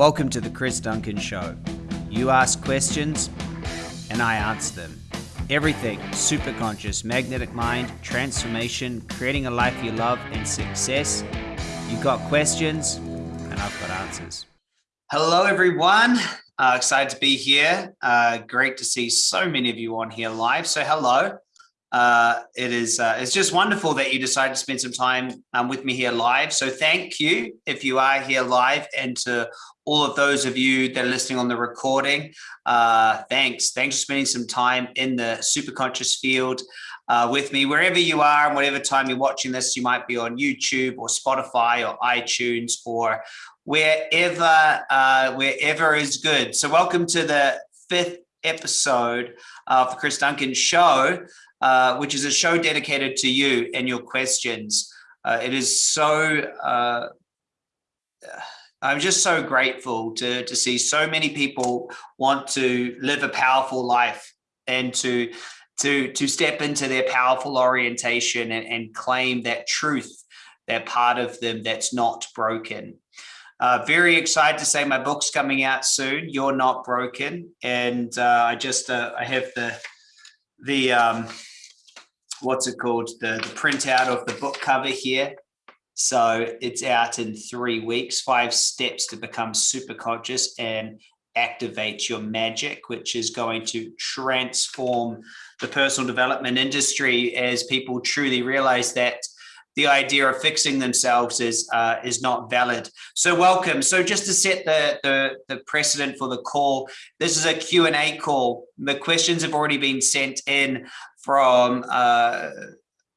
Welcome to the Chris Duncan Show. You ask questions, and I answer them. Everything super conscious, magnetic mind, transformation, creating a life you love, and success. You got questions, and I've got answers. Hello, everyone. Uh, excited to be here. Uh, great to see so many of you on here live. So, hello. Uh, it is uh, it's just wonderful that you decided to spend some time um, with me here live. So thank you if you are here live and to all of those of you that are listening on the recording. Uh, thanks. Thanks for spending some time in the super conscious field uh, with me, wherever you are and whatever time you're watching this, you might be on YouTube or Spotify or iTunes or wherever, uh, wherever is good. So welcome to the fifth episode of the Chris Duncan show, uh, which is a show dedicated to you and your questions. Uh, it is so, uh, I'm just so grateful to, to see so many people want to live a powerful life and to, to, to step into their powerful orientation and, and claim that truth, that part of them that's not broken. Uh, very excited to say my book's coming out soon. You're not broken, and uh, I just uh, I have the the um, what's it called the the printout of the book cover here. So it's out in three weeks. Five steps to become super conscious and activate your magic, which is going to transform the personal development industry as people truly realize that the idea of fixing themselves is uh, is not valid. So welcome. So just to set the, the, the precedent for the call, this is a Q&A call. The questions have already been sent in from uh,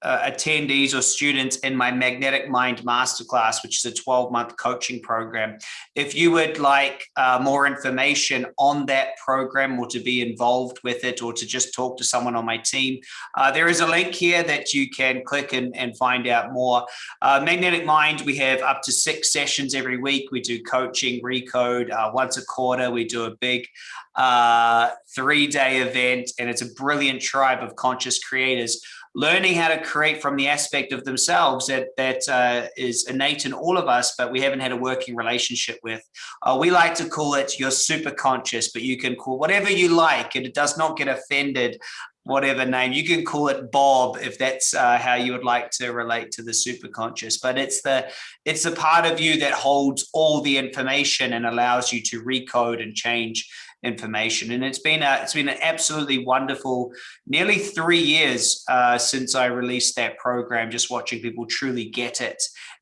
uh, attendees or students in my Magnetic Mind Masterclass, which is a 12 month coaching program. If you would like uh, more information on that program or to be involved with it or to just talk to someone on my team, uh, there is a link here that you can click and, and find out more. Uh, Magnetic Mind, we have up to six sessions every week. We do coaching, recode uh, once a quarter. We do a big uh, three day event, and it's a brilliant tribe of conscious creators learning how to create from the aspect of themselves that that uh, is innate in all of us, but we haven't had a working relationship with. Uh, we like to call it your super conscious, but you can call whatever you like, and it does not get offended. Whatever name you can call it, Bob, if that's uh, how you would like to relate to the super conscious. But it's the it's the part of you that holds all the information and allows you to recode and change information. And it's been a, it's been an absolutely wonderful nearly three years uh, since I released that program, just watching people truly get it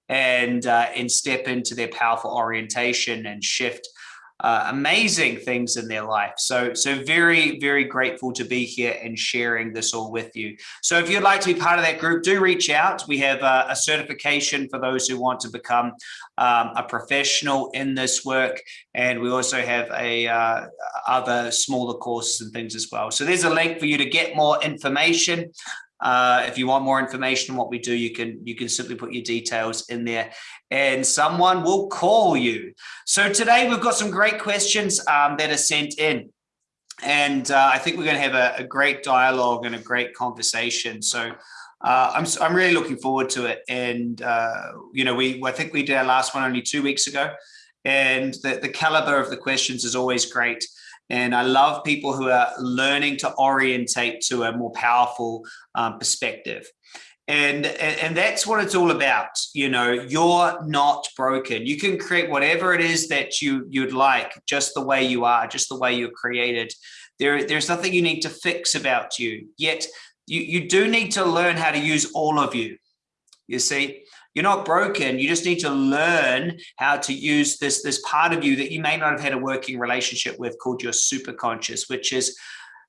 and uh, and step into their powerful orientation and shift uh, amazing things in their life. So, so very, very grateful to be here and sharing this all with you. So if you'd like to be part of that group, do reach out. We have a, a certification for those who want to become um, a professional in this work. And we also have a uh, other smaller courses and things as well. So there's a link for you to get more information. Uh, if you want more information on what we do, you can you can simply put your details in there and someone will call you. So today we've got some great questions um, that are sent in. And uh, I think we're going to have a, a, great dialogue and a great conversation. So uh, I'm, I'm really looking forward to it. And, uh, you know, we I think we did our last one only two weeks ago. And the, the caliber of the questions is always great. And I love people who are learning to orientate to a more powerful um, perspective. And, and that's what it's all about. You know, you're not broken. You can create whatever it is that you, you'd like, just the way you are, just the way you're created. There, there's nothing you need to fix about you. Yet you, you do need to learn how to use all of you. You see, you're not broken. You just need to learn how to use this, this part of you that you may not have had a working relationship with called your superconscious, which is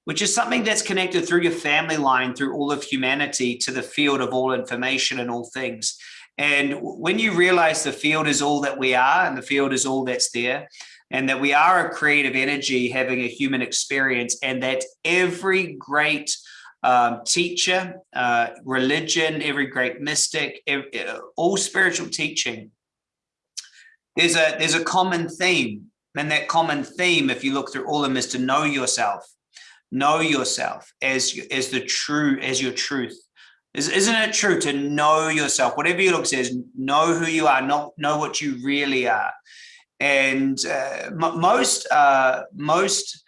which is something that's connected through your family line, through all of humanity to the field of all information and all things. And when you realize the field is all that we are and the field is all that's there, and that we are a creative energy having a human experience, and that every great um, teacher, uh, religion, every great mystic, every, all spiritual teaching. There's a there's a common theme, and that common theme, if you look through all of them, is to know yourself, know yourself as as the true as your truth. Is, isn't it true to know yourself? Whatever your look says, know who you are, not know what you really are. And uh, most, uh, most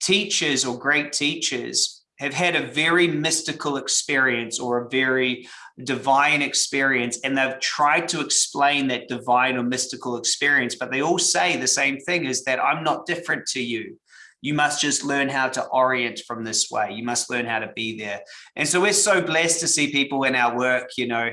teachers or great teachers have had a very mystical experience or a very divine experience and they've tried to explain that divine or mystical experience but they all say the same thing is that i'm not different to you. You must just learn how to orient from this way. You must learn how to be there. And so we're so blessed to see people in our work you know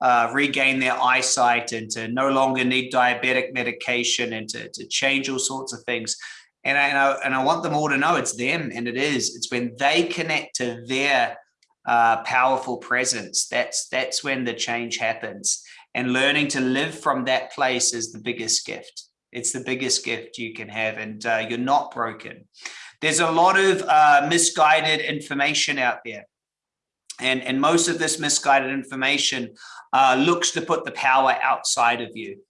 uh, regain their eyesight and to no longer need diabetic medication and to, to change all sorts of things and I, and I, and I want them all to know it's them and it is. It's when they connect to their uh, powerful presence that's that's when the change happens. And learning to live from that place is the biggest gift. It's the biggest gift you can have and uh, you're not broken. There's a lot of uh, misguided information out there. And and most of this misguided information uh, looks to put the power outside of you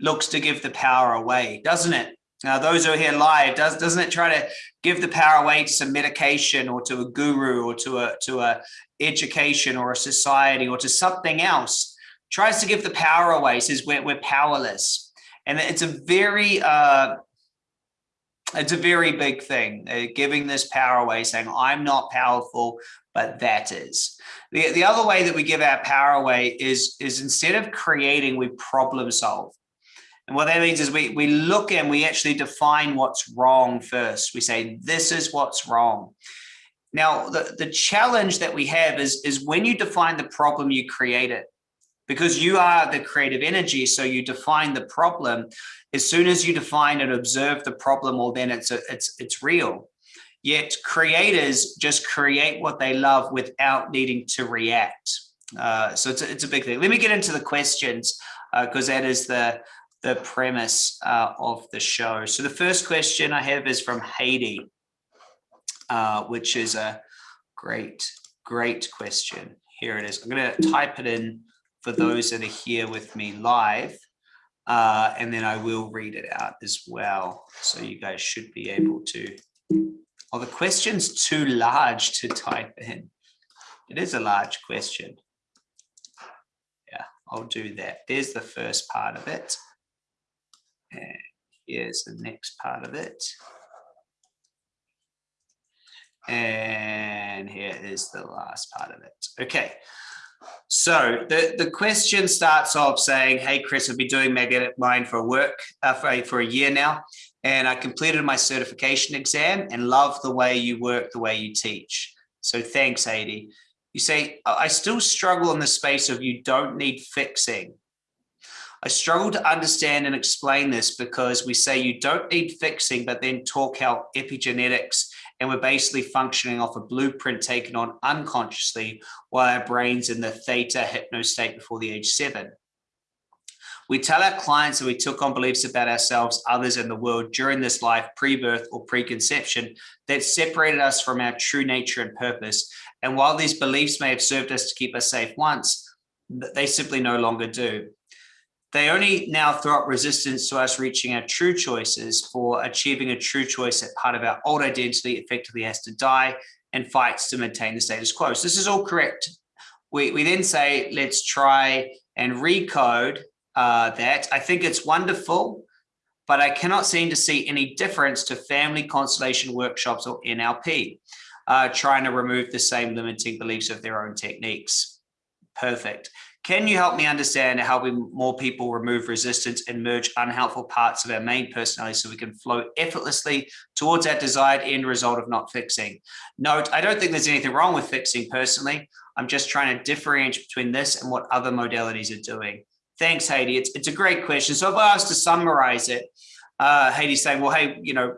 looks to give the power away doesn't it now, those who are here live, does, doesn't it try to give the power away to some medication or to a guru or to a, to a education or a society or to something else? Tries to give the power away, says we're, we're powerless. And it's a very, uh, it's a very big thing, uh, giving this power away, saying, I'm not powerful, but that is. The, the other way that we give our power away is, is instead of creating, we problem solve. And what that means is we, we look and we actually define what's wrong first. We say, this is what's wrong. Now, the, the challenge that we have is, is when you define the problem, you create it because you are the creative energy. So you define the problem. As soon as you define and observe the problem, well, then it's, a, it's, it's real. Yet creators just create what they love without needing to react. Uh, so it's a, it's a big thing. Let me get into the questions because uh, that is the, the premise uh, of the show. So the first question I have is from Heidi, uh, which is a great, great question. Here it is. I'm going to type it in for those that are here with me live, uh, and then I will read it out as well. So you guys should be able to. Oh, the question's too large to type in. It is a large question. Yeah, I'll do that. There's the first part of it. And here's the next part of it. And here is the last part of it. Okay. So the, the question starts off saying, hey, Chris, I've been doing magnetic mind for a work uh, for, for a year now, and I completed my certification exam and love the way you work, the way you teach. So thanks, Adi. You say, I still struggle in the space of you don't need fixing. I struggle to understand and explain this because we say you don't need fixing, but then talk how epigenetics and we're basically functioning off a blueprint taken on unconsciously while our brain's in the theta hypno state before the age seven. We tell our clients that we took on beliefs about ourselves, others, and the world during this life, pre-birth or preconception, that separated us from our true nature and purpose. And while these beliefs may have served us to keep us safe once, they simply no longer do. They only now throw up resistance to us reaching our true choices for achieving a true choice that part of our old identity effectively has to die and fights to maintain the status quo. So this is all correct. We, we then say, let's try and recode uh, that. I think it's wonderful, but I cannot seem to see any difference to family constellation workshops or NLP, uh, trying to remove the same limiting beliefs of their own techniques. Perfect. Can you help me understand how we more people remove resistance and merge unhelpful parts of our main personality so we can flow effortlessly towards our desired end result of not fixing? Note, I don't think there's anything wrong with fixing personally. I'm just trying to differentiate between this and what other modalities are doing. Thanks, Heidi. It's, it's a great question. So if I was to summarize it, uh, saying, well, hey, you know,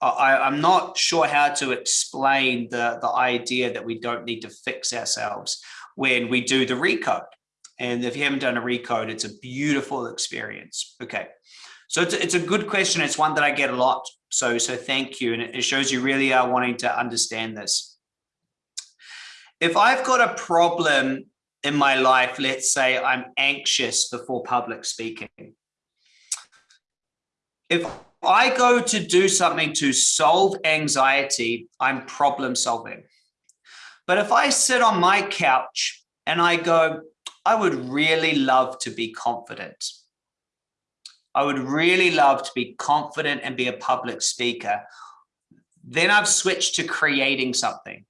I, am not sure how to explain the, the idea that we don't need to fix ourselves when we do the recode. And if you haven't done a recode, it's a beautiful experience. Okay. So it's, it's a good question. It's one that I get a lot. So, so thank you. And it shows you really are wanting to understand this. If I've got a problem in my life, let's say I'm anxious before public speaking. If I go to do something to solve anxiety, I'm problem solving. But if I sit on my couch and I go, I would really love to be confident. I would really love to be confident and be a public speaker. Then I've switched to creating something.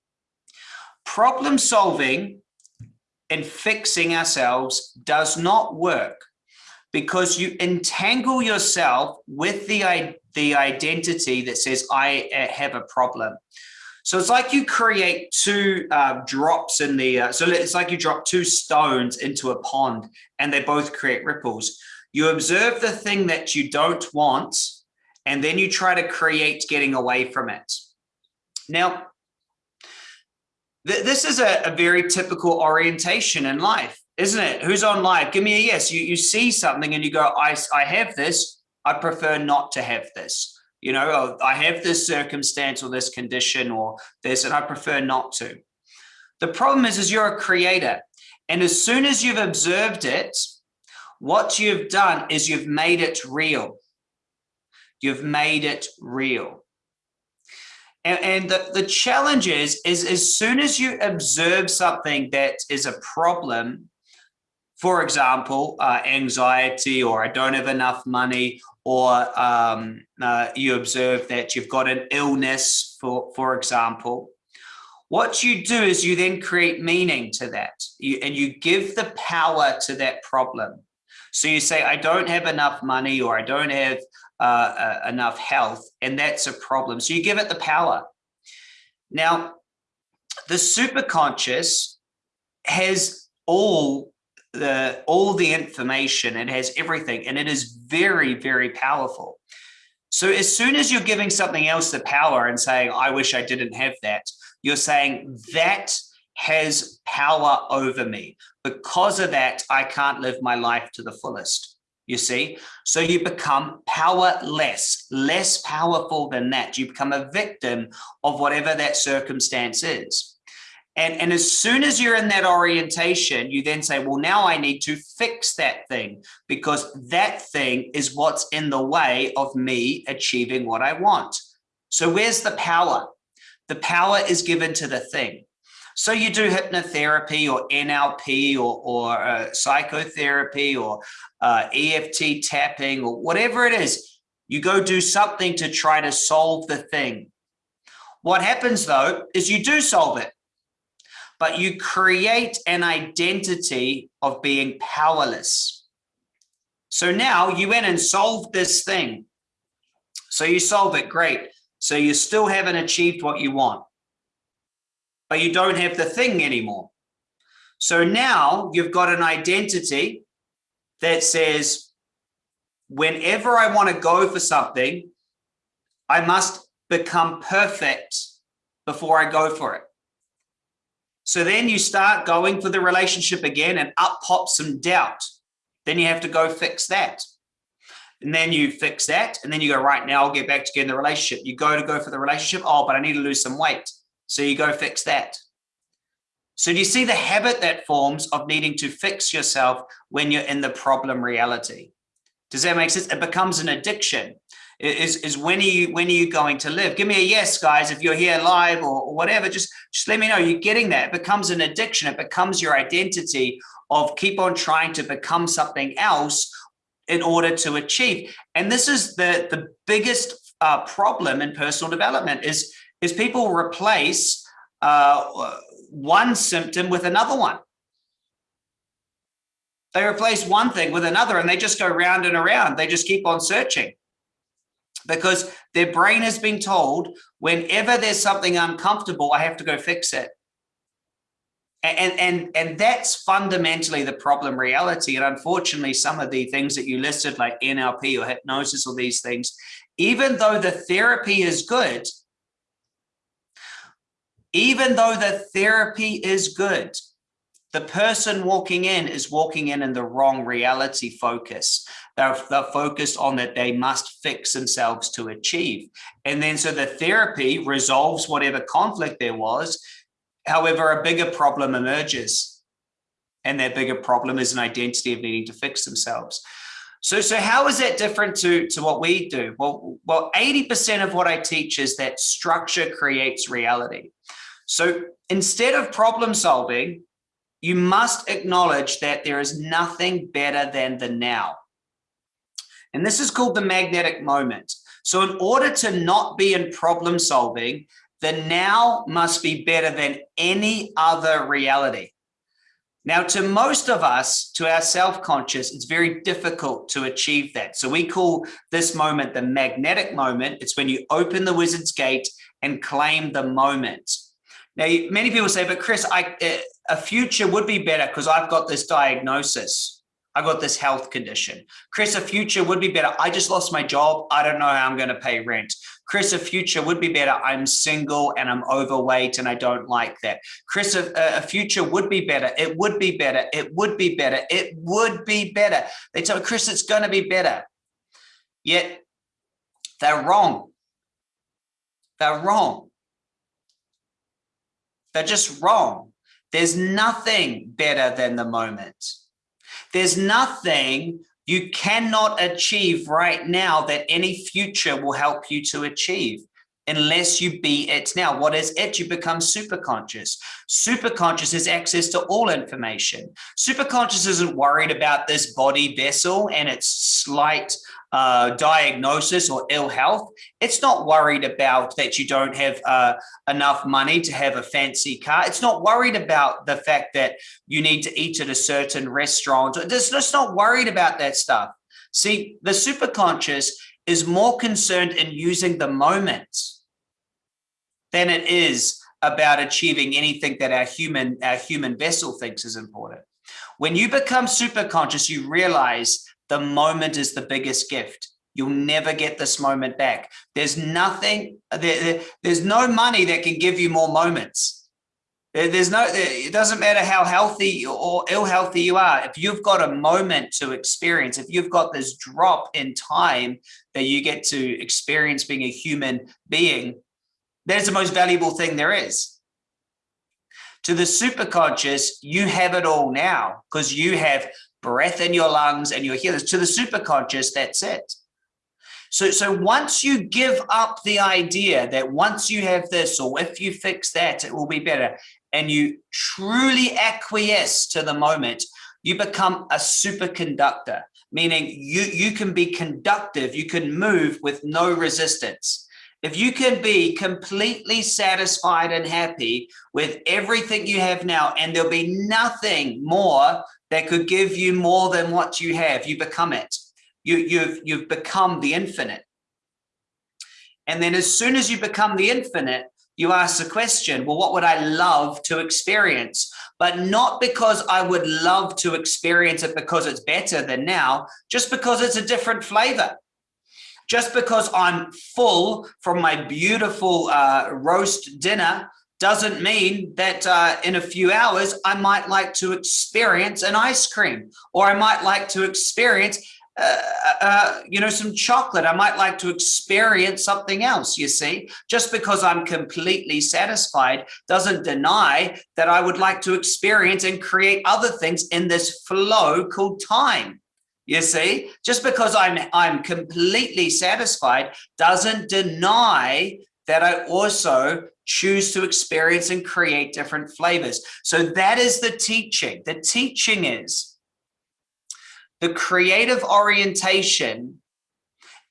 Problem solving and fixing ourselves does not work because you entangle yourself with the, the identity that says, I uh, have a problem. So it's like you create two uh, drops in the, uh, so it's like you drop two stones into a pond and they both create ripples. You observe the thing that you don't want, and then you try to create getting away from it. Now, th this is a, a very typical orientation in life, isn't it? Who's on live? Give me a yes. You, you see something and you go, I, I have this. I prefer not to have this. You know, oh, I have this circumstance or this condition or this, and I prefer not to. The problem is, is you're a creator. And as soon as you've observed it, what you've done is you've made it real. You've made it real. And, and the, the challenge is, is as soon as you observe something that is a problem, for example, uh, anxiety, or I don't have enough money, or um, uh, you observe that you've got an illness, for, for example, what you do is you then create meaning to that you, and you give the power to that problem. So you say, I don't have enough money or I don't have uh, uh, enough health, and that's a problem. So you give it the power. Now, the superconscious has all the all the information, it has everything, and it is very, very powerful. So as soon as you're giving something else the power and saying, I wish I didn't have that, you're saying that has power over me. Because of that, I can't live my life to the fullest. You see, so you become powerless, less powerful than that. You become a victim of whatever that circumstance is. And, and as soon as you're in that orientation, you then say, well, now I need to fix that thing because that thing is what's in the way of me achieving what I want. So where's the power? The power is given to the thing. So you do hypnotherapy or NLP or, or uh, psychotherapy or uh, EFT tapping or whatever it is. You go do something to try to solve the thing. What happens though is you do solve it, but you create an identity of being powerless. So now you went and solved this thing. So you solve it, great. So you still haven't achieved what you want but you don't have the thing anymore. So now you've got an identity that says, whenever I want to go for something, I must become perfect before I go for it. So then you start going for the relationship again and up pops some doubt. Then you have to go fix that. And then you fix that. And then you go, right now I'll get back to getting the relationship. You go to go for the relationship. Oh, but I need to lose some weight. So you go fix that. So do you see the habit that forms of needing to fix yourself when you're in the problem reality? Does that make sense? It becomes an addiction. Is, is when are you when are you going to live? Give me a yes, guys, if you're here live or, or whatever, just, just let me know you're getting that. It becomes an addiction. It becomes your identity of keep on trying to become something else in order to achieve. And this is the, the biggest uh, problem in personal development is is people replace uh, one symptom with another one. They replace one thing with another and they just go round and around. They just keep on searching because their brain has been told whenever there's something uncomfortable, I have to go fix it. And, and, and that's fundamentally the problem reality. And unfortunately, some of the things that you listed like NLP or hypnosis or these things, even though the therapy is good, even though the therapy is good, the person walking in is walking in in the wrong reality focus. They're, they're, focused on that they must fix themselves to achieve. And then so the therapy resolves whatever conflict there was. However, a bigger problem emerges. And that bigger problem is an identity of needing to fix themselves. So, so how is that different to, to what we do? Well, well, 80% of what I teach is that structure creates reality. So instead of problem solving, you must acknowledge that there is nothing better than the now. And this is called the magnetic moment. So in order to not be in problem solving, the now must be better than any other reality. Now, to most of us, to our self-conscious, it's very difficult to achieve that. So we call this moment the magnetic moment. It's when you open the wizard's gate and claim the moment. Now, many people say, but Chris, I, eh, a future would be better because I've got this diagnosis. I got this health condition. Chris, a future would be better. I just lost my job. I don't know how I'm going to pay rent. Chris, a future would be better. I'm single and I'm overweight and I don't like that. Chris, a, a future would be better. It would be better. It would be better. It would be better. They tell Chris, it's going to be better. Yet they're wrong. They're wrong. They're just wrong. There's nothing better than the moment. There's nothing you cannot achieve right now that any future will help you to achieve unless you be it now. What is it? You become super conscious. Super conscious is access to all information. Super conscious isn't worried about this body vessel and its slight uh, diagnosis or ill health. It's not worried about that you don't have uh, enough money to have a fancy car. It's not worried about the fact that you need to eat at a certain restaurant. It's just not worried about that stuff. See, the superconscious is more concerned in using the moment than it is about achieving anything that our human, our human vessel thinks is important. When you become super conscious, you realize the moment is the biggest gift. You'll never get this moment back. There's nothing, there, there's no money that can give you more moments. there's no, it doesn't matter how healthy or ill healthy you are. If you've got a moment to experience, if you've got this drop in time that you get to experience being a human being, that's the most valuable thing there is. To the superconscious, you have it all now because you have breath in your lungs and your healers. To the superconscious, that's it. So, so once you give up the idea that once you have this or if you fix that, it will be better, and you truly acquiesce to the moment, you become a superconductor, meaning you, you can be conductive, you can move with no resistance. If you can be completely satisfied and happy with everything you have now, and there'll be nothing more that could give you more than what you have, you become it. You, you've, you've become the infinite. And then as soon as you become the infinite, you ask the question, well, what would I love to experience? But not because I would love to experience it because it's better than now, just because it's a different flavor. Just because I'm full from my beautiful uh, roast dinner doesn't mean that uh, in a few hours, I might like to experience an ice cream or I might like to experience uh, uh, you know, some chocolate. I might like to experience something else, you see. Just because I'm completely satisfied doesn't deny that I would like to experience and create other things in this flow called time. You see, just because I'm I'm completely satisfied doesn't deny that I also choose to experience and create different flavors. So that is the teaching. The teaching is the creative orientation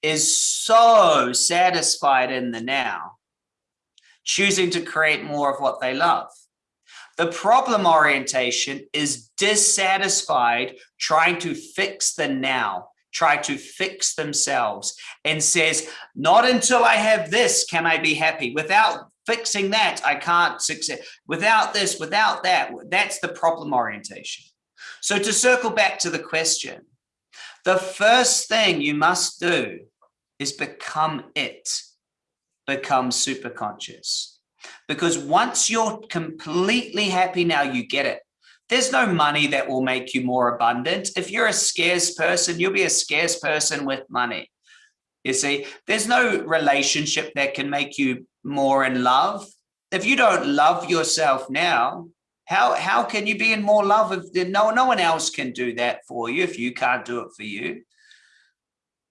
is so satisfied in the now, choosing to create more of what they love. The problem orientation is dissatisfied, trying to fix the now, try to fix themselves and says, not until I have this can I be happy. Without fixing that, I can't succeed. Without this, without that, that's the problem orientation. So to circle back to the question, the first thing you must do is become it, become super conscious. Because once you're completely happy now, you get it. There's no money that will make you more abundant. If you're a scarce person, you'll be a scarce person with money. You see, there's no relationship that can make you more in love. If you don't love yourself now, how, how can you be in more love if no, no one else can do that for you if you can't do it for you?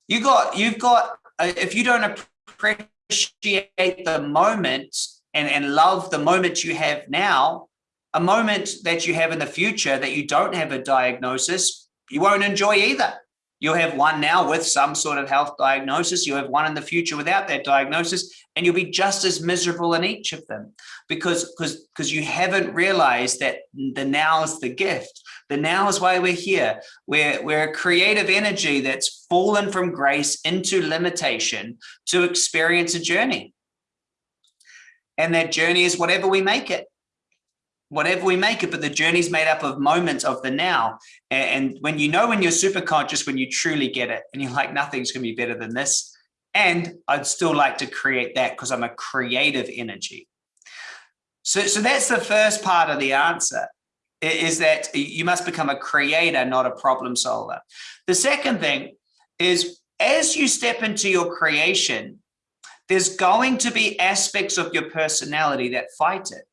You got, you've got, uh, if you don't appreciate the moment and, and love the moment you have now, a moment that you have in the future that you don't have a diagnosis, you won't enjoy either. You'll have one now with some sort of health diagnosis. You'll have one in the future without that diagnosis, and you'll be just as miserable in each of them because because because you haven't realized that the now is the gift. The now is why we're here. We're we're a creative energy that's fallen from grace into limitation to experience a journey. And that journey is whatever we make it whatever we make it, but the journey is made up of moments of the now. And when you know when you're super conscious, when you truly get it, and you're like, nothing's going to be better than this. And I'd still like to create that because I'm a creative energy. So, so that's the first part of the answer is that you must become a creator, not a problem solver. The second thing is as you step into your creation, there's going to be aspects of your personality that fight it.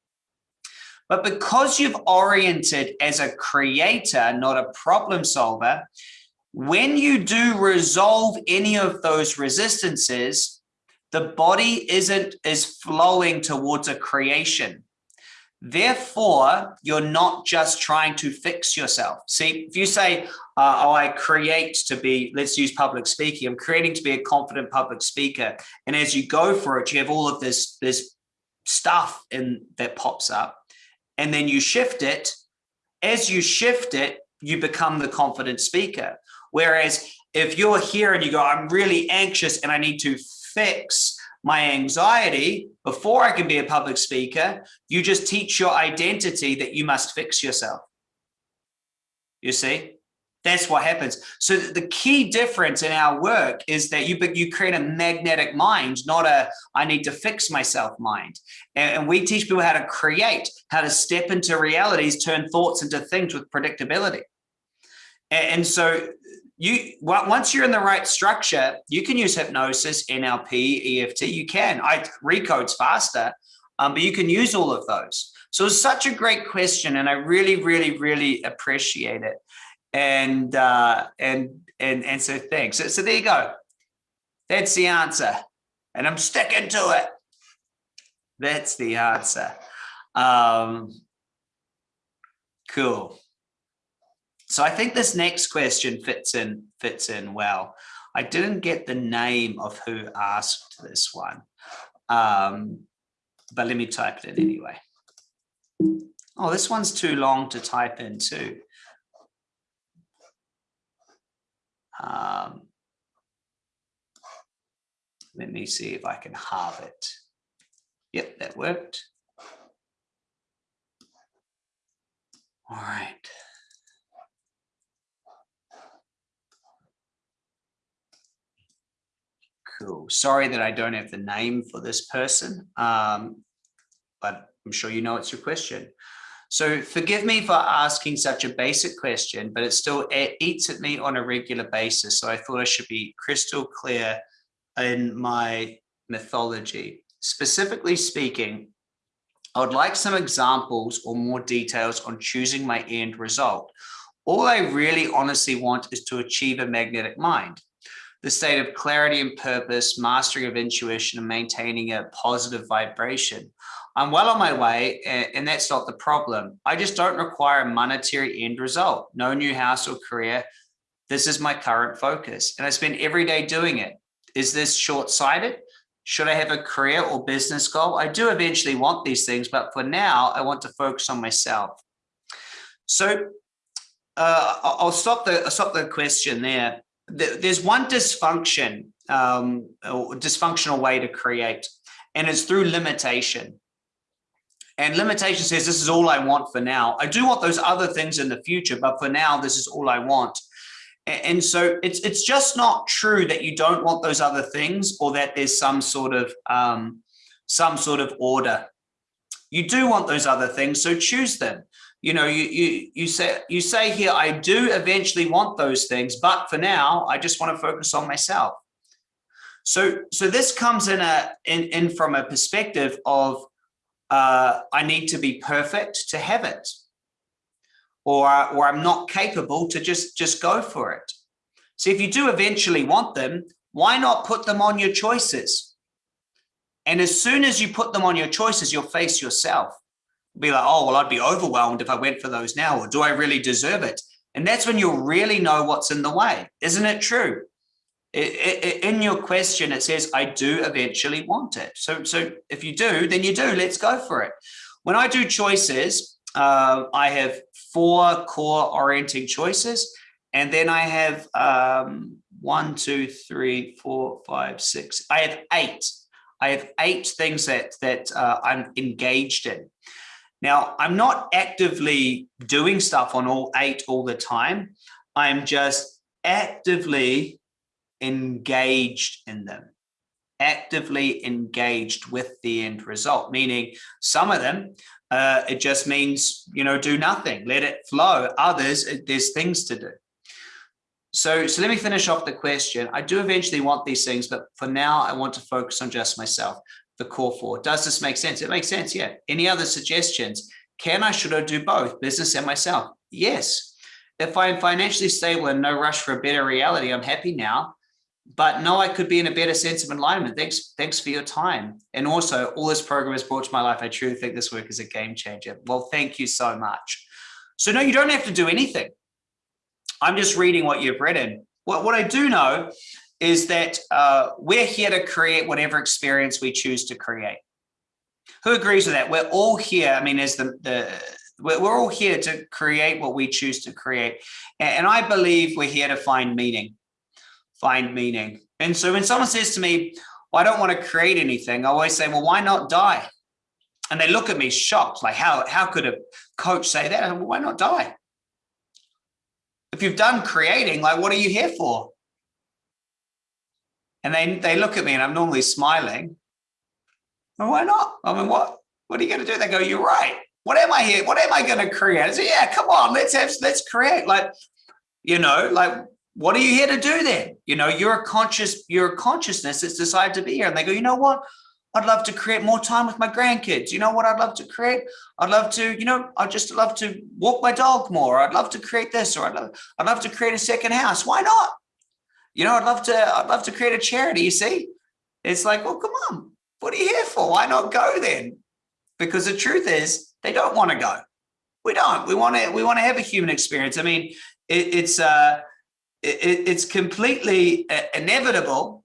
But because you've oriented as a creator, not a problem solver, when you do resolve any of those resistances, the body isn't is flowing towards a creation. Therefore, you're not just trying to fix yourself. See, if you say, uh, oh, I create to be, let's use public speaking, I'm creating to be a confident public speaker. And as you go for it, you have all of this, this stuff in that pops up and then you shift it. As you shift it, you become the confident speaker. Whereas if you're here and you go, I'm really anxious and I need to fix my anxiety before I can be a public speaker, you just teach your identity that you must fix yourself. You see? That's what happens. So the key difference in our work is that you you create a magnetic mind, not a I need to fix myself mind. And, we teach people how to create, how to step into realities, turn thoughts into things with predictability. And, so you once you're in the right structure, you can use hypnosis, NLP, EFT. You can. I recodes faster, um, but you can use all of those. So it's such a great question, and I really, really, really appreciate it and uh, and and and so thanks. So, so there you go. That's the answer, and I'm sticking to it. That's the answer. Um, cool. So I think this next question fits in fits in well. I didn't get the name of who asked this one, um, but let me type it in anyway. Oh, this one's too long to type in too. Um, let me see if I can halve it. Yep, that worked. All right. Cool. Sorry that I don't have the name for this person, um, but I'm sure you know it's your question. So forgive me for asking such a basic question, but it still eats at me on a regular basis. So I thought I should be crystal clear in my mythology. Specifically speaking, I would like some examples or more details on choosing my end result. All I really honestly want is to achieve a magnetic mind, the state of clarity and purpose, mastering of intuition and maintaining a positive vibration. I'm well on my way and that's not the problem. I just don't require a monetary end result, no new house or career. This is my current focus and I spend every day doing it. Is this short-sighted? Should I have a career or business goal? I do eventually want these things, but for now I want to focus on myself. So uh, I'll stop the I'll stop the question there. There's one dysfunction, um, or dysfunctional way to create, and it's through limitation. And limitation says, this is all I want for now. I do want those other things in the future, but for now, this is all I want. And so it's it's just not true that you don't want those other things or that there's some sort of um, some sort of order. You do want those other things, so choose them. You know, you you you say you say here, I do eventually want those things, but for now, I just want to focus on myself. So so this comes in a in, in from a perspective of uh, I need to be perfect to have it. Or, or I'm not capable to just, just go for it. So if you do eventually want them, why not put them on your choices? And as soon as you put them on your choices, you'll face yourself. Be like, oh, well, I'd be overwhelmed if I went for those now, or do I really deserve it? And that's when you'll really know what's in the way. Isn't it true? In your question, it says, I do eventually want it. So, so if you do, then you do, let's go for it. When I do choices, uh, I have four core orienting choices. And then I have um, one, two, three, four, five, six. I have eight. I have eight things that, that uh, I'm engaged in. Now, I'm not actively doing stuff on all eight all the time. I'm just actively engaged in them, actively engaged with the end result, meaning some of them, uh, it just means, you know, do nothing, let it flow. Others, there's things to do. So, so let me finish off the question. I do eventually want these things, but for now, I want to focus on just myself, the core four. Does this make sense? It makes sense, yeah. Any other suggestions? Can I, should I do both, business and myself? Yes. If I'm financially stable and no rush for a better reality, I'm happy now but no, I could be in a better sense of alignment. Thanks, thanks for your time. And also all this program has brought to my life. I truly think this work is a game changer. Well, thank you so much. So no, you don't have to do anything. I'm just reading what you've written. What, what I do know is that uh, we're here to create whatever experience we choose to create. Who agrees with that? We're all here. I mean, as the, the we're, we're all here to create what we choose to create. And I believe we're here to find meaning find meaning. And so when someone says to me, well, I don't want to create anything, I always say, well, why not die? And they look at me shocked, like how, how could a coach say that? Well, why not die? If you've done creating, like, what are you here for? And they, they look at me and I'm normally smiling. Well, why not? I mean, what, what are you going to do? They go, you're right. What am I here? What am I going to create? I say, yeah, come on, let's have, let's create. Like, you know, like what are you here to do then? You know, you're a conscious, you're a consciousness that's decided to be here. And they go, you know what? I'd love to create more time with my grandkids. You know what I'd love to create? I'd love to, you know, I'd just love to walk my dog more. I'd love to create this, or I'd love, I'd love to create a second house. Why not? You know, I'd love to, I'd love to create a charity. You see, it's like, well, come on, what are you here for? Why not go then? Because the truth is, they don't want to go. We don't. We want to. We want to have a human experience. I mean, it, it's. uh it, it's completely uh, inevitable.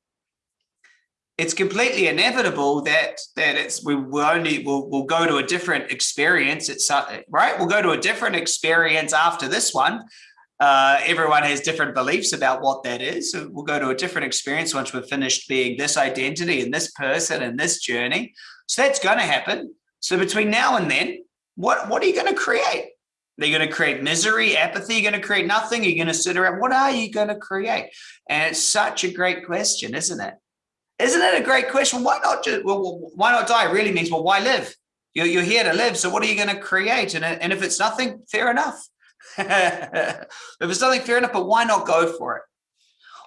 It's completely inevitable that that it's we will only we'll, we'll go to a different experience. It's uh, right? We'll go to a different experience after this one. Uh, everyone has different beliefs about what that is. So we'll go to a different experience once we've finished being this identity and this person and this journey. So that's going to happen. So between now and then what what are you going to create they're going to create misery, apathy. You're going to create nothing. You're going to sit around. What are you going to create? And it's such a great question, isn't it? Isn't it a great question? Why not just, well, why not die? Really means, well, why live? You're, you're here to live. So what are you going to create? And, and if it's nothing, fair enough. if it's nothing, fair enough, but why not go for it?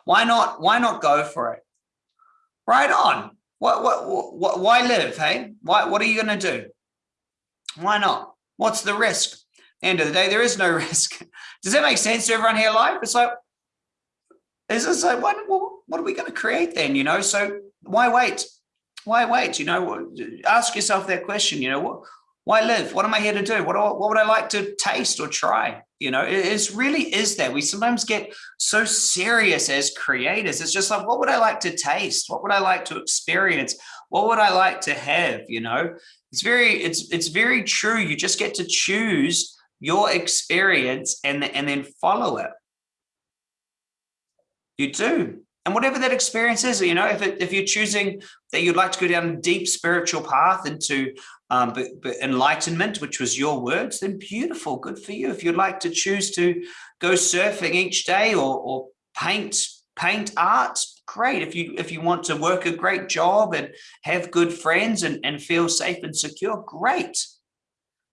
Why not, why not go for it? Right on. What, what, what, why live? Hey, why, what are you going to do? Why not? What's the risk? End of the day, there is no risk. Does that make sense to everyone here live? It's like, is this like, what, what are we going to create then? You know, so why wait? Why wait? You know, ask yourself that question, you know, what, why live? What am I here to do? What, what would I like to taste or try? You know, it, it's really is that we sometimes get so serious as creators. It's just like, what would I like to taste? What would I like to experience? What would I like to have? You know, it's very, it's, it's very true. You just get to choose your experience and, and then follow it. You do. And whatever that experience is, you know, if, it, if you're choosing that you'd like to go down a deep spiritual path into um, but, but enlightenment, which was your words, then beautiful, good for you. If you'd like to choose to go surfing each day or, or paint paint art, great. If you if you want to work a great job and have good friends and, and feel safe and secure, great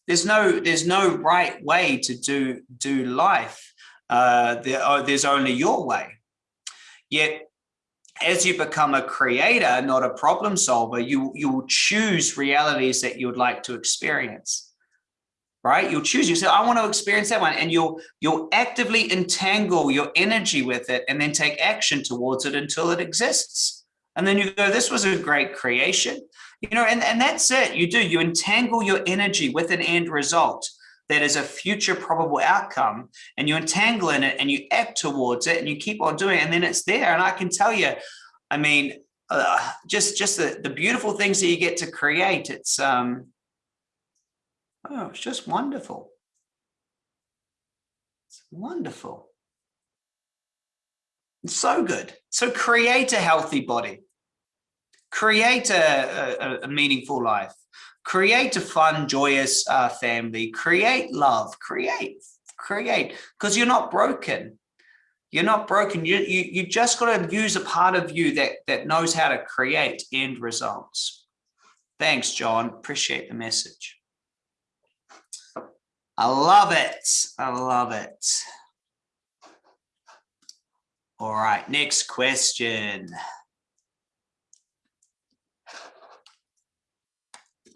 there's no there's no right way to do do life. Uh, there, oh, there's only your way. Yet, as you become a creator, not a problem solver, you you will choose realities that you would like to experience right? You'll choose, you say, I want to experience that one. And you'll, you'll actively entangle your energy with it and then take action towards it until it exists. And then you go, this was a great creation you know, and, and that's it. You do, you entangle your energy with an end result. that is a future probable outcome and you entangle in it and you act towards it and you keep on doing it and then it's there. And I can tell you, I mean, uh, just just the, the beautiful things that you get to create. It's um, oh, it's just wonderful. It's wonderful. It's so good. So create a healthy body. Create a, a, a meaningful life. Create a fun, joyous uh, family. Create love. Create, create, because you're not broken. You're not broken. You, you, you just got to use a part of you that, that knows how to create end results. Thanks, John. Appreciate the message. I love it. I love it. All right, next question.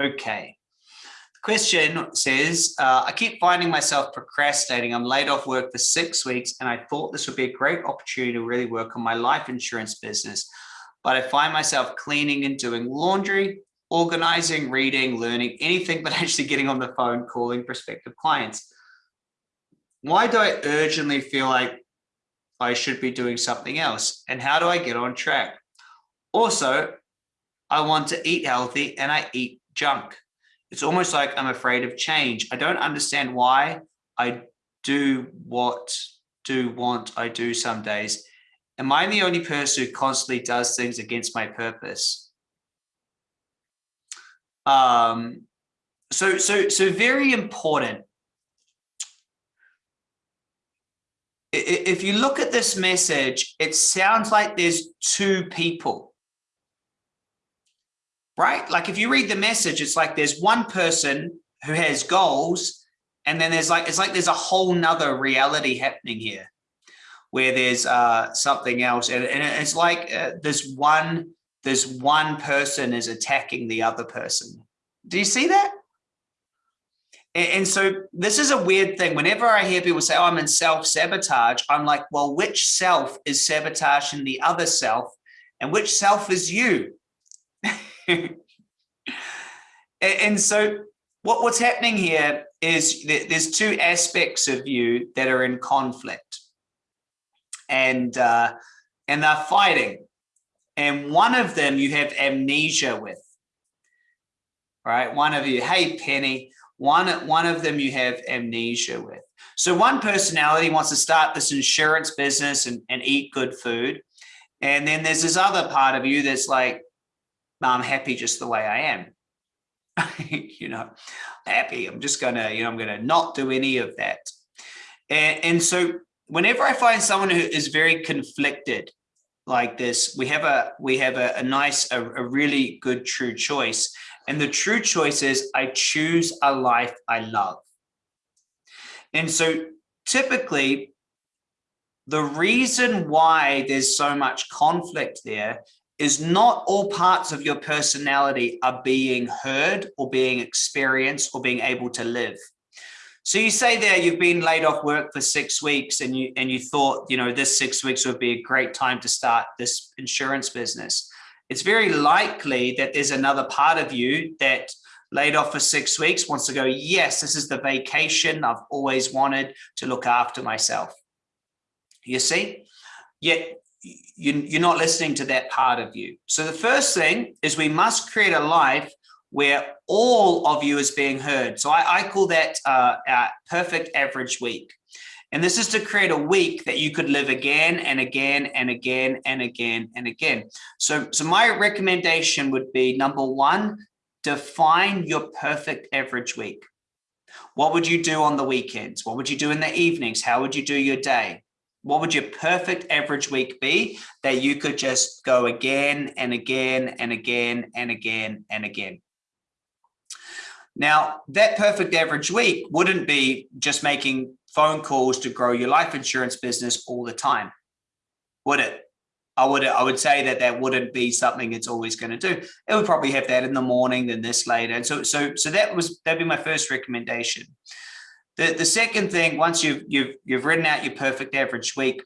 Okay. The question says, uh, I keep finding myself procrastinating. I'm laid off work for six weeks and I thought this would be a great opportunity to really work on my life insurance business. But I find myself cleaning and doing laundry, organizing, reading, learning, anything but actually getting on the phone, calling prospective clients. Why do I urgently feel like I should be doing something else? And how do I get on track? Also, I want to eat healthy and I eat junk. It's almost like I'm afraid of change. I don't understand why I do what do want I do some days. Am I the only person who constantly does things against my purpose? Um, so, so, so very important. If you look at this message, it sounds like there's two people right? Like if you read the message, it's like there's one person who has goals and then there's like, it's like there's a whole nother reality happening here where there's uh, something else. And, and it's like uh, this one, this one person is attacking the other person. Do you see that? And, and so this is a weird thing. Whenever I hear people say, oh, I'm in self-sabotage, I'm like, well, which self is sabotaging the other self? And which self is you? and so what, what's happening here is that there's two aspects of you that are in conflict. And uh, and they're fighting. And one of them you have amnesia with. Right? One of you hey penny. One one of them you have amnesia with. So one personality wants to start this insurance business and, and eat good food. And then there's this other part of you that's like I'm happy just the way I am. you know, happy. I'm just gonna, you know, I'm gonna not do any of that. And, and so whenever I find someone who is very conflicted like this, we have a we have a, a nice, a, a really good true choice. And the true choice is I choose a life I love. And so typically the reason why there's so much conflict there is not all parts of your personality are being heard or being experienced or being able to live. So you say there you've been laid off work for six weeks and you and you thought, you know, this six weeks would be a great time to start this insurance business. It's very likely that there's another part of you that laid off for six weeks wants to go, yes, this is the vacation I've always wanted to look after myself. You see, yet you, are not listening to that part of you. So the first thing is we must create a life where all of you is being heard. So I, I call that uh, our perfect average week. And this is to create a week that you could live again and again and again and again and again. So, so my recommendation would be number one, define your perfect average week. What would you do on the weekends? What would you do in the evenings? How would you do your day? What would your perfect average week be that you could just go again and again and again and again and again? Now, that perfect average week wouldn't be just making phone calls to grow your life insurance business all the time, would it? I would I would say that that wouldn't be something it's always going to do. It would probably have that in the morning, then this later. And so so so that was that'd be my first recommendation. The, the second thing, once you've, you've, you've written out your perfect average week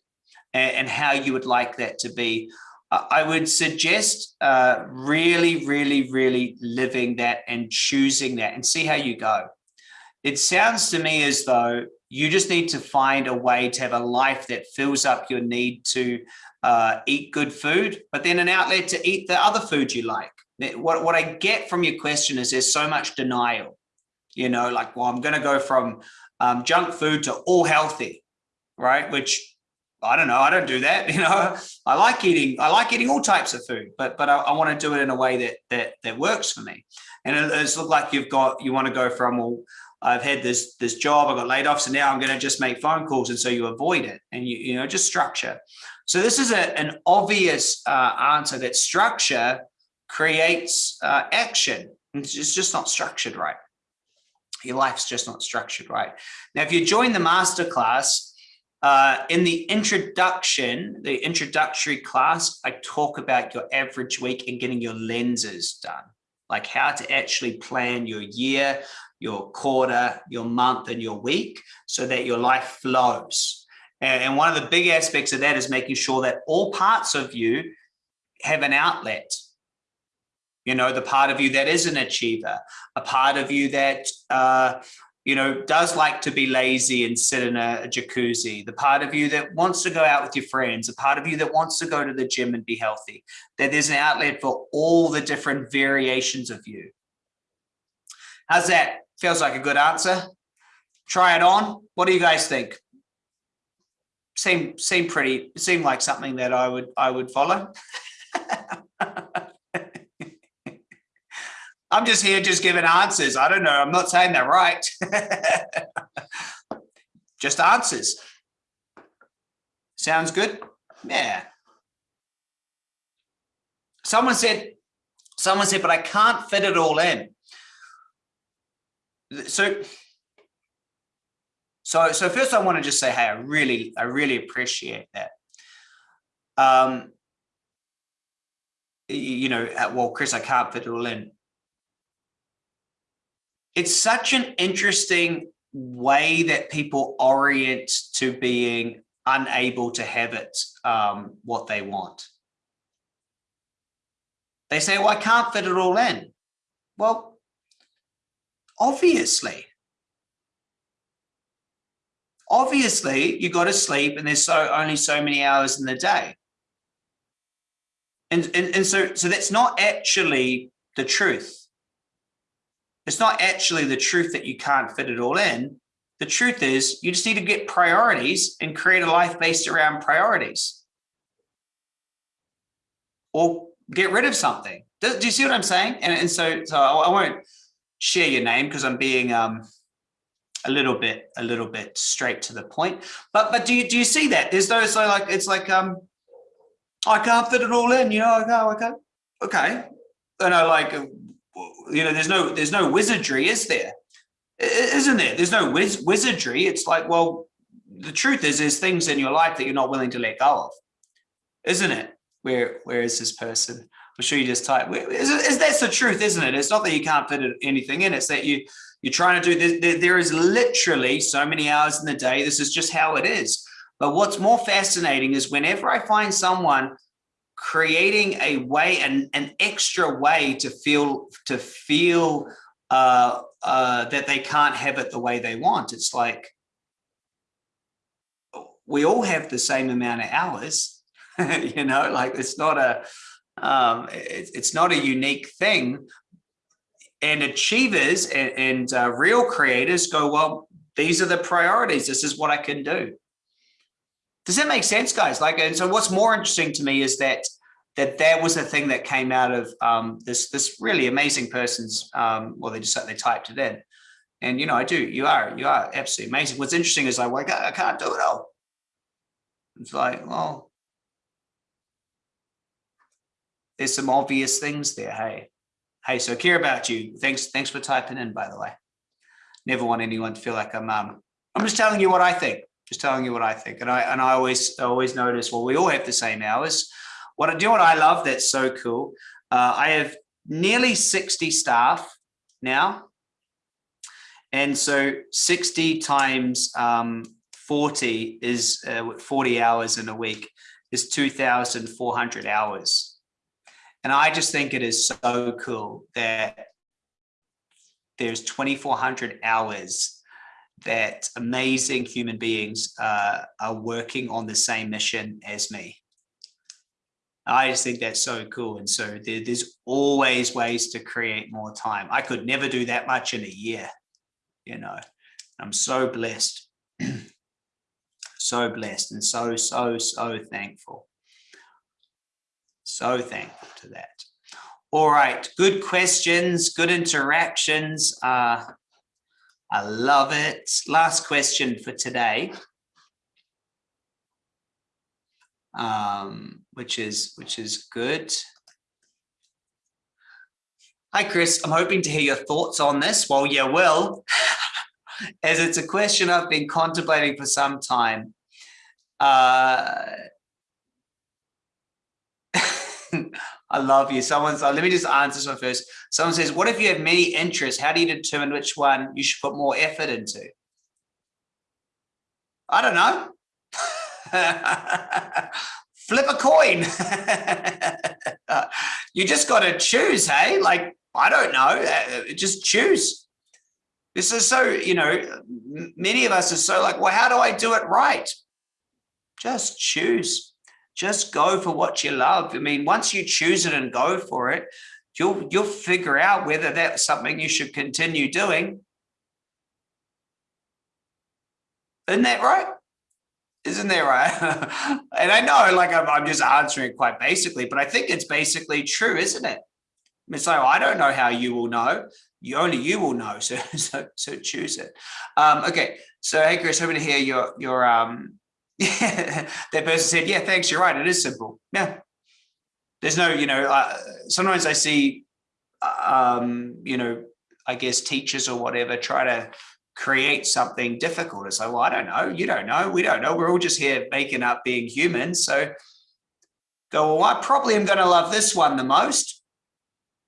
and, and how you would like that to be, I would suggest uh, really, really, really living that and choosing that and see how you go. it sounds to me as though you just need to find a way to have a life that fills up your need to uh, eat good food, but then an outlet to eat the other food you like. What, what I get from your question is there's so much denial, you know, like, well, I'm going to go from um, junk food to all healthy, right? Which I don't know. I don't do that. You know, I like eating. I like eating all types of food, but but I, I want to do it in a way that that that works for me. And it, it's look like you've got you want to go from well, I've had this this job. I got laid off, so now I'm going to just make phone calls, and so you avoid it, and you you know just structure. So this is a, an obvious uh, answer that structure creates uh, action. It's just not structured right. Your life's just not structured right. Now, if you join the masterclass, uh, in the introduction, the introductory class, I talk about your average week and getting your lenses done, like how to actually plan your year, your quarter, your month, and your week so that your life flows. And, one of the big aspects of that is making sure that all parts of you have an outlet. You know, the part of you that is an achiever, a part of you that uh, you know, does like to be lazy and sit in a, a, jacuzzi, the part of you that wants to go out with your friends, a part of you that wants to go to the gym and be healthy, that there's an outlet for all the different variations of you. How's that? Feels like a good answer. Try it on. What do you guys think? Seem seem pretty, seem like something that I would I would follow. I'm just here just giving answers. I don't know. I'm not saying they're right. just answers. Sounds good? Yeah. Someone said, someone said, but I can't fit it all in. So, so, so first I want to just say, hey, I really, I really appreciate that. Um, you know, well, Chris, I can't fit it all in it's such an interesting way that people orient to being unable to have it um, what they want. They say, well, I can't fit it all in. Well, obviously. Obviously, you got to sleep and there's so only so many hours in the day. And, and, and so, so that's not actually the truth. It's not actually the truth that you can't fit it all in. The truth is you just need to get priorities and create a life based around priorities. Or get rid of something. Do, do you see what I'm saying? And, and so, so I, won't share your name because I'm being um, a little bit, a little bit straight to the point. But but do you do you see that? There's those so like it's like um I can't fit it all in, you know, I go, okay, okay. And I like you know, there's no there's no wizardry, is there? Isn't there? There's no wiz wizardry. It's like, well, the truth is, there's things in your life that you're not willing to let go of, isn't it? Where where is this person? I'm sure you just type. Is, is that's the truth, isn't it? It's not that you can't fit anything in. It's that you you're trying to do. This, there, there is literally so many hours in the day. This is just how it is. But what's more fascinating is whenever I find someone creating a way an, an extra way to feel to feel uh, uh, that they can't have it the way they want. It's like we all have the same amount of hours, you know, like it's not a um, it, it's not a unique thing. And achievers and, and uh, real creators go, well, these are the priorities. This is what I can do. Does that make sense, guys? Like, and so what's more interesting to me is that that that was a thing that came out of um, this this really amazing person's. Um, well, they just they typed it in, and you know, I do. You are you are absolutely amazing. What's interesting is like, well, I can't do it all. It's like, well, there's some obvious things there. Hey, hey, so care about you. Thanks, thanks for typing in. By the way, never want anyone to feel like I'm um, I'm just telling you what I think just telling you what I think. And I and I always always notice, well, we all have the same hours. What I do, what I love, that's so cool. Uh, I have nearly 60 staff now. And so 60 times um, 40 is uh, 40 hours in a week is 2,400 hours. And I just think it is so cool that there's 2,400 hours that amazing human beings uh, are working on the same mission as me. I just think that's so cool. And so there, there's always ways to create more time. I could never do that much in a year, you know, I'm so blessed, so blessed and so, so, so thankful. So thankful to that. All right, good questions, good interactions. Uh, I love it. Last question for today. Um, which is which is good. Hi, Chris. I'm hoping to hear your thoughts on this. Well, you will, as it's a question I've been contemplating for some time. Uh, I love you. Someone's, let me just answer this one first. Someone says, what if you have many interests? How do you determine which one you should put more effort into? I don't know. Flip a coin. you just got to choose, hey? Like, I don't know. Uh, just choose. This is so, you know, many of us are so like, well, how do I do it right? Just choose just go for what you love. I mean, once you choose it and go for it, you'll you'll figure out whether that's something you should continue doing. Isn't that right? Isn't that right? and I know like I'm, I'm just answering quite basically, but I think it's basically true, isn't it? It's like, well, I don't know how you will know. You only you will know. So so so choose it. Um, okay. So hey Chris, hoping to hear your your um yeah, that person said, yeah, thanks, you're right, it is simple. Yeah. There's no, you know, uh, sometimes I see, um, you know, I guess teachers or whatever try to create something difficult. It's like, well, I don't know, you don't know, we don't know. We're all just here making up being human. So go, well, I probably am going to love this one the most.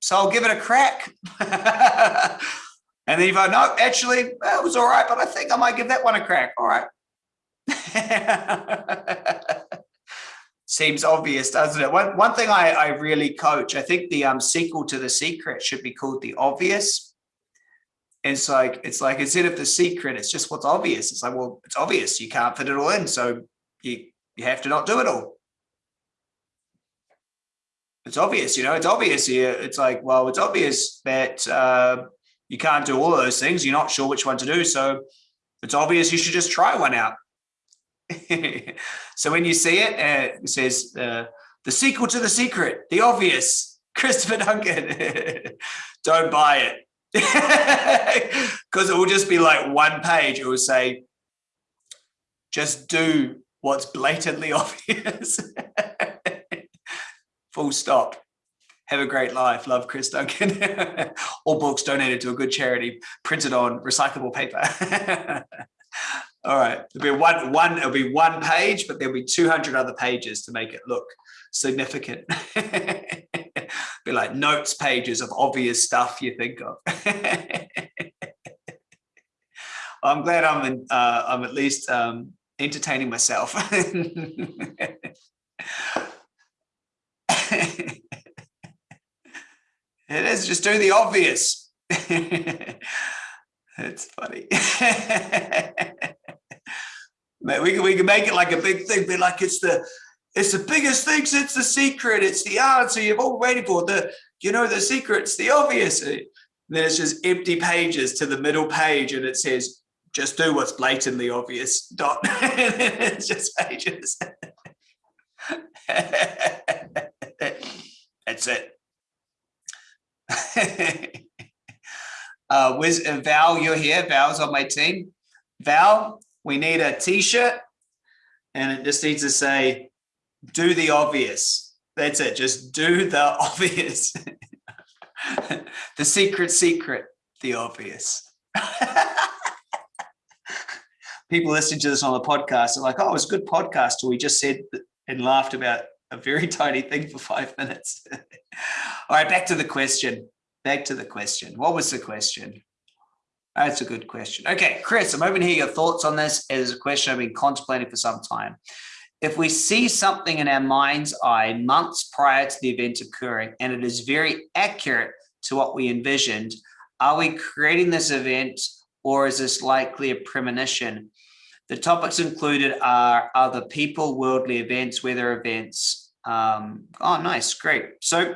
So I'll give it a crack. and then if I know, actually, it was all right, but I think I might give that one a crack. All right. Seems obvious, doesn't it? One, one thing I, I really coach, I think the um, sequel to The Secret should be called The Obvious. It's like, it's like, instead of The Secret, it's just what's obvious. It's like, well, it's obvious. You can't fit it all in. So you, you have to not do it all. It's obvious, you know, it's obvious here. It's like, well, it's obvious that uh, you can't do all those things. You're not sure which one to do. So it's obvious you should just try one out. so when you see it, uh, it says uh, the sequel to The Secret, The Obvious, Christopher Duncan. Don't buy it. Because it will just be like one page. It will say, just do what's blatantly obvious. Full stop. Have a great life. Love Chris Duncan. All books donated to a good charity, printed on recyclable paper. All right, there'll be one, one, it'll be one page, but there'll be 200 other pages to make it look significant. be like notes pages of obvious stuff you think of. I'm glad I'm in, uh, I'm at least um, entertaining myself. it is just do the obvious. it's funny we can, we can make it like a big thing, be like it's the it's the biggest thing since the secret. It's the answer you've all waiting for. The you know the secret's the obvious. And then it's just empty pages to the middle page, and it says just do what's blatantly obvious. Dot. it's just pages. That's it. uh, Wiz, Val, you're here. Val's on my team. Val, we need a t-shirt and it just needs to say, do the obvious. That's it. Just do the obvious. the secret secret, the obvious. People listening to this on the podcast are like, oh, it was a good podcast. We just said and laughed about a very tiny thing for five minutes. All right, back to the question. Back to the question. What was the question? That's a good question. Okay, Chris, I'm hoping to hear your thoughts on this. It is a question I've been contemplating for some time. If we see something in our mind's eye months prior to the event occurring, and it is very accurate to what we envisioned, Are we creating this event or is this likely a premonition? The topics included are other people, worldly events, weather events. Um, oh, nice, great. So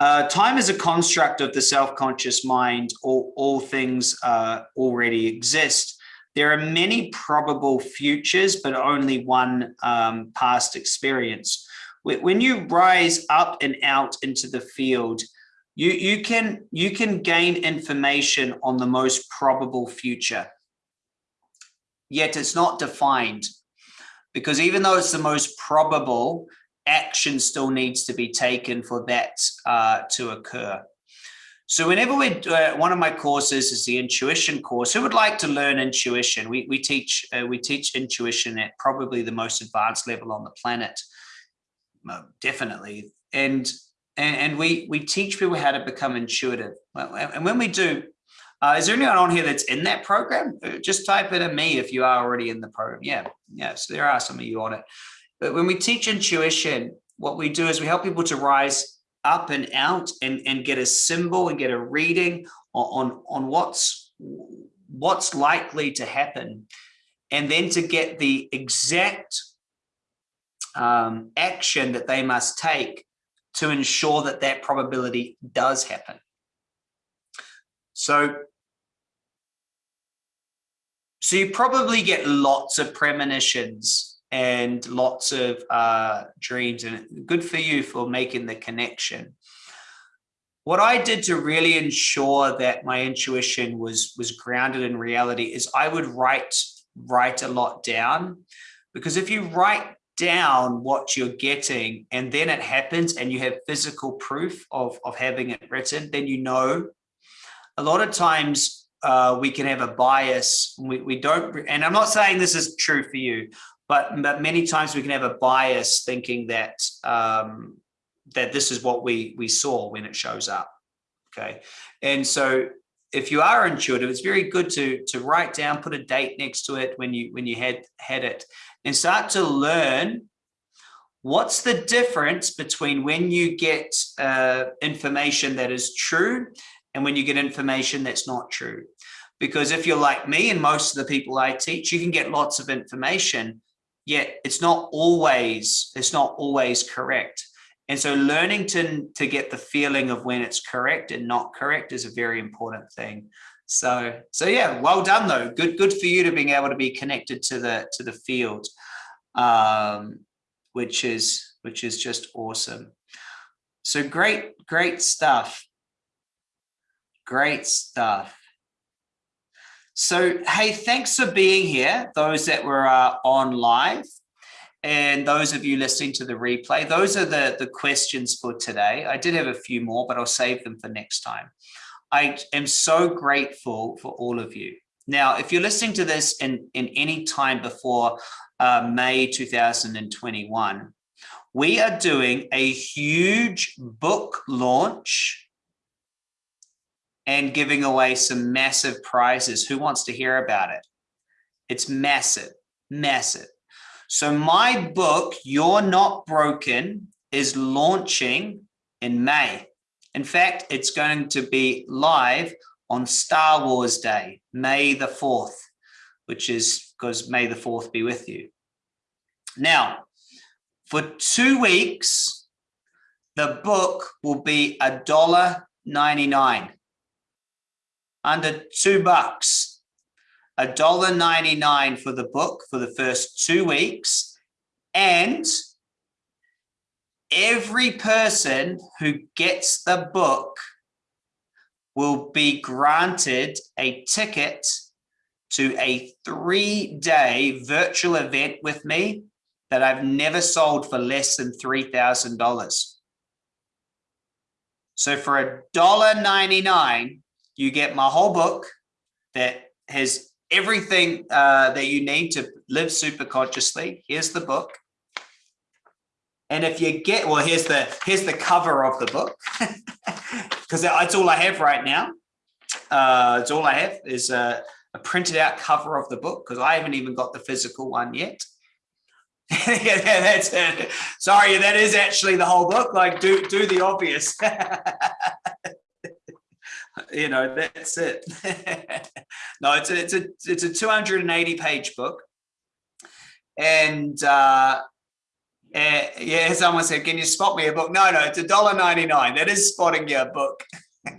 uh, time is a construct of the self-conscious mind. All, all things uh, already exist. There are many probable futures, but only one um, past experience. When you rise up and out into the field, you, you, can, you can gain information on the most probable future. Yet it's not defined because even though it's the most probable, action still needs to be taken for that uh, to occur. So whenever we uh, one of my courses is the intuition course. Who would like to learn intuition? We we teach uh, we teach intuition at probably the most advanced level on the planet. definitely, and and and we we teach people how to become intuitive. And when we do, uh, is there anyone on here that's in that program? Uh, just type it in me if you are already in the program. Yeah, yeah. So there are some of you on it. But when we teach intuition, what we do is we help people to rise up and out and, and get a symbol and get a reading on, on, what's, what's likely to happen. And then to get the exact um, action that they must take to ensure that that probability does happen. So, so you probably get lots of premonitions and lots of uh, dreams and good for you for making the connection. What I did to really ensure that my intuition was was grounded in reality is I would write write a lot down because if you write down what you're getting and then it happens and you have physical proof of, of having it written, then you know. A lot of times uh, we can have a bias. We, we don't, and I'm not saying this is true for you, but, but many times we can have a bias thinking that um, that this is what we we saw when it shows up. Okay, and so if you are intuitive, it's very good to to write down, put a date next to it when you when you had had it, and start to learn what's the difference between when you get uh, information that is true and when you get information that's not true. Because if you're like me and most of the people I teach, you can get lots of information, yet it's not always it's not always correct. And so learning to to get the feeling of when it's correct and not correct is a very important thing. So so yeah well done though. Good good for you to being able to be connected to the to the field um which is which is just awesome. So great great stuff. Great stuff so, hey, thanks for being here, those that were uh, on live and those of you listening to the replay. Those are the, the questions for today. I did have a few more, but I'll save them for next time. I am so grateful for all of you. Now, if you're listening to this in, in any time before uh, May 2021, we are doing a huge book launch and giving away some massive prizes. Who wants to hear about it? It's massive, massive. So my book, You're Not Broken, is launching in May. In fact, it's going to be live on Star Wars Day, May the 4th, which is because May the 4th be with you. Now, for two weeks, the book will be a dollar 99 under two bucks, a dollar 99 for the book for the first two weeks. And every person who gets the book will be granted a ticket to a three day virtual event with me that I've never sold for less than $3,000. So for a dollar 99, you get my whole book that has everything uh, that you need to live super consciously. Here's the book. And if you get, well, here's the here's the cover of the book because that's all I have right now. Uh, it's all I have is a, a printed out cover of the book because I haven't even got the physical one yet. yeah, that's it. Sorry, that is actually the whole book. Like, do do the obvious. you know, that's it. no, it's a, it's a, it's a 280 page book. And, uh, uh, yeah, someone said, can you spot me a book? No, no, it's a dollar ninety nine. That is spotting your book.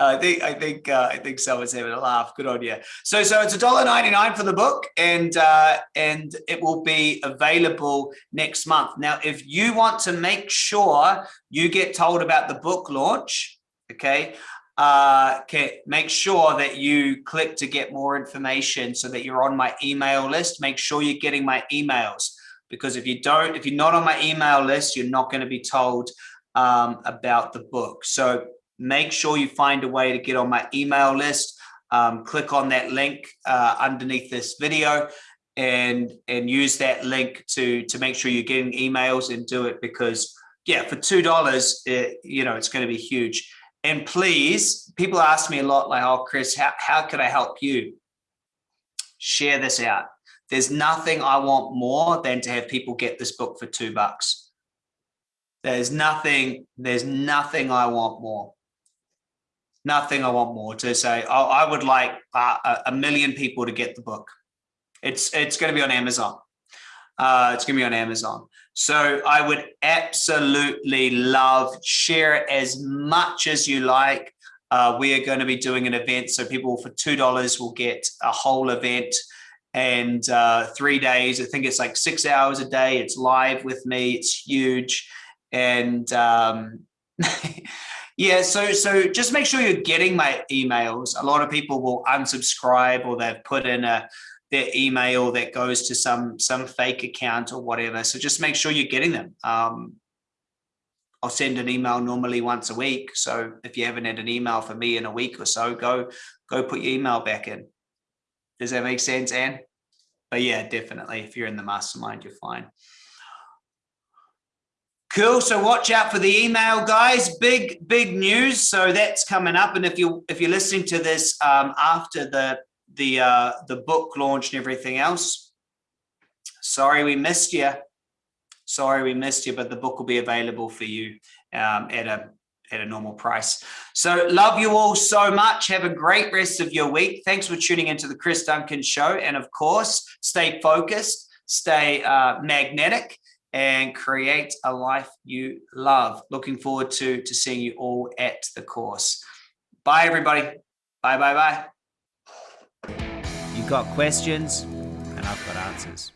I think I think uh, I think someone's having a laugh. Good on you. So so it's a dollar ninety nine for the book, and uh, and it will be available next month. Now, if you want to make sure you get told about the book launch, okay, uh, okay, make sure that you click to get more information so that you're on my email list. Make sure you're getting my emails because if you don't, if you're not on my email list, you're not going to be told um, about the book. So make sure you find a way to get on my email list. Um, click on that link uh, underneath this video and and use that link to to make sure you're getting emails and do it because yeah for two dollars you know it's going to be huge and please people ask me a lot like oh chris how, how can i help you share this out there's nothing i want more than to have people get this book for two bucks there's nothing there's nothing i want more nothing I want more to say. Oh, I would like uh, a million people to get the book. It's it's going to be on Amazon. Uh, it's going to be on Amazon. So I would absolutely love share it as much as you like. Uh, we are going to be doing an event, so people for two dollars will get a whole event and uh, three days. I think it's like six hours a day. It's live with me. It's huge, and um, Yeah, so so just make sure you're getting my emails. A lot of people will unsubscribe or they've put in a their email that goes to some some fake account or whatever. So just make sure you're getting them. Um, I'll send an email normally once a week. So if you haven't had an email for me in a week or so, go go put your email back in. Does that make sense, Anne? But yeah, definitely. If you're in the mastermind, you're fine. Cool. So watch out for the email, guys. Big, big news. So that's coming up. And if you if you're listening to this um, after the the uh, the book launch and everything else, sorry we missed you. Sorry we missed you, but the book will be available for you um, at a at a normal price. So love you all so much. Have a great rest of your week. Thanks for tuning into the Chris Duncan Show. And of course, stay focused, stay uh, magnetic, and create a life you love. Looking forward to, to seeing you all at the course. Bye, everybody. Bye, bye, bye. Got questions, and I've got answers.